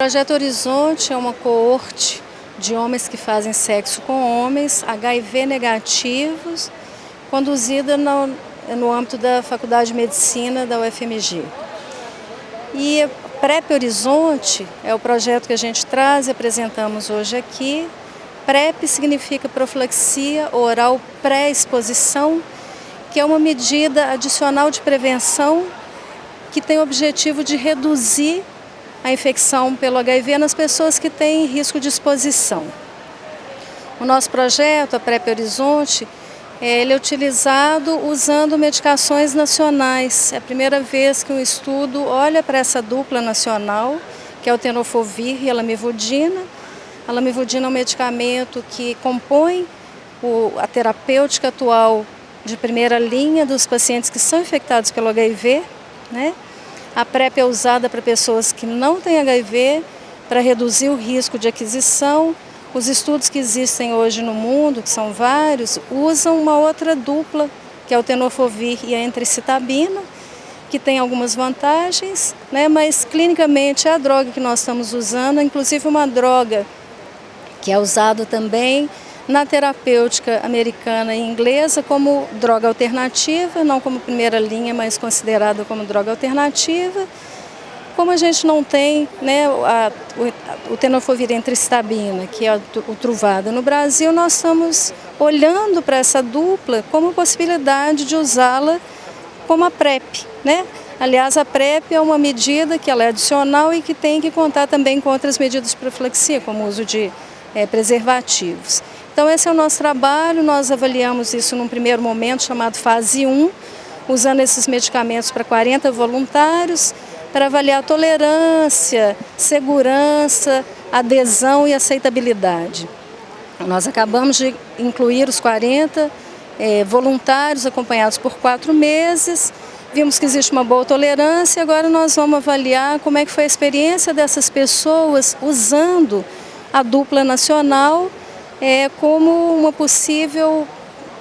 O Projeto Horizonte é uma coorte de homens que fazem sexo com homens, HIV negativos, conduzida no, no âmbito da Faculdade de Medicina da UFMG. E PrEP Horizonte é o projeto que a gente traz e apresentamos hoje aqui. PrEP significa profilaxia oral pré-exposição, que é uma medida adicional de prevenção que tem o objetivo de reduzir a infecção pelo HIV nas pessoas que têm risco de exposição. O nosso projeto, a PrEP Horizonte, é, ele é utilizado usando medicações nacionais. É a primeira vez que um estudo olha para essa dupla nacional, que é o tenofovir e a lamivudina. A lamivudina é um medicamento que compõe o, a terapêutica atual de primeira linha dos pacientes que são infectados pelo HIV, né? A PrEP é usada para pessoas que não têm HIV, para reduzir o risco de aquisição. Os estudos que existem hoje no mundo, que são vários, usam uma outra dupla, que é o tenofovir e a entricitabina, que tem algumas vantagens, né, mas clinicamente é a droga que nós estamos usando, inclusive uma droga que é usada também na terapêutica americana e inglesa como droga alternativa, não como primeira linha, mas considerada como droga alternativa. Como a gente não tem né, a, o, o tenofovir entristabina, que é o truvado no Brasil, nós estamos olhando para essa dupla como possibilidade de usá-la como a PrEP. Né? Aliás, a PrEP é uma medida que ela é adicional e que tem que contar também com outras medidas de profilaxia, como o uso de é, preservativos. Então esse é o nosso trabalho, nós avaliamos isso num primeiro momento chamado fase 1, usando esses medicamentos para 40 voluntários, para avaliar tolerância, segurança, adesão e aceitabilidade. Nós acabamos de incluir os 40 é, voluntários acompanhados por quatro meses, vimos que existe uma boa tolerância, agora nós vamos avaliar como é que foi a experiência dessas pessoas usando a dupla nacional é, como uma possível,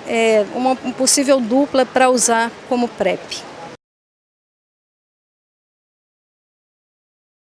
é, uma possível dupla para usar como PrEP.